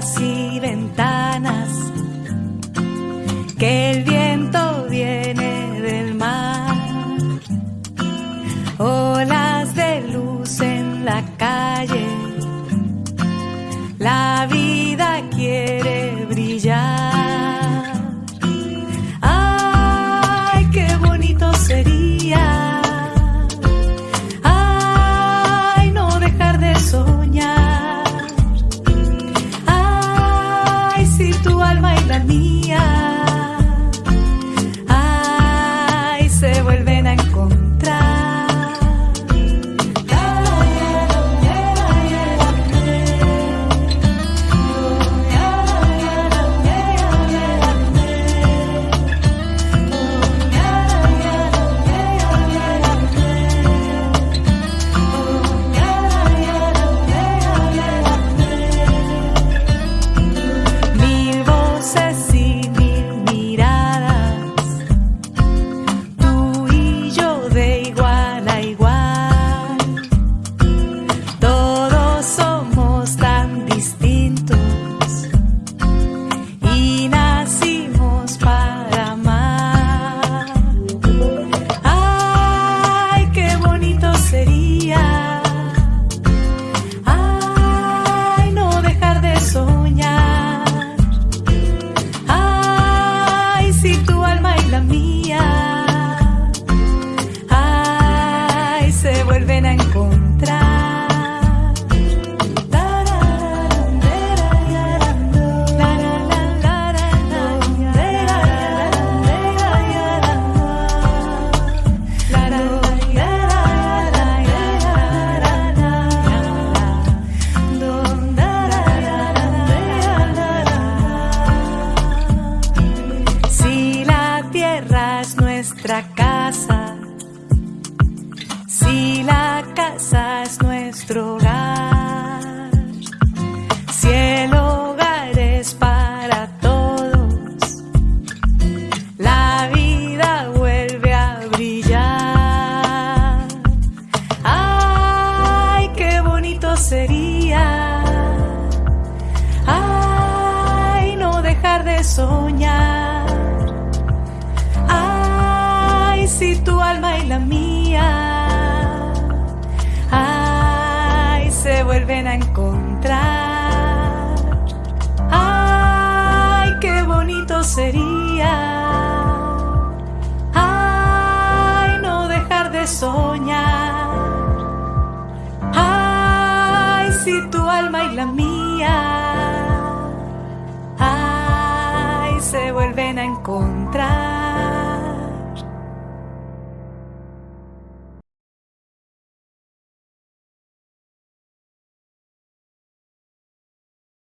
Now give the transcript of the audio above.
puertas y ventanas que el viento tierra es nuestra casa, si la casa es nuestro hogar, si el hogar es para todos, la vida vuelve a brillar. Ay, qué bonito sería. Ay, no dejar de soñar. A encontrar. Ay, qué bonito sería. Ay, no dejar de soñar. Ay, si tu alma y la mía. Ay, se vuelven a encontrar.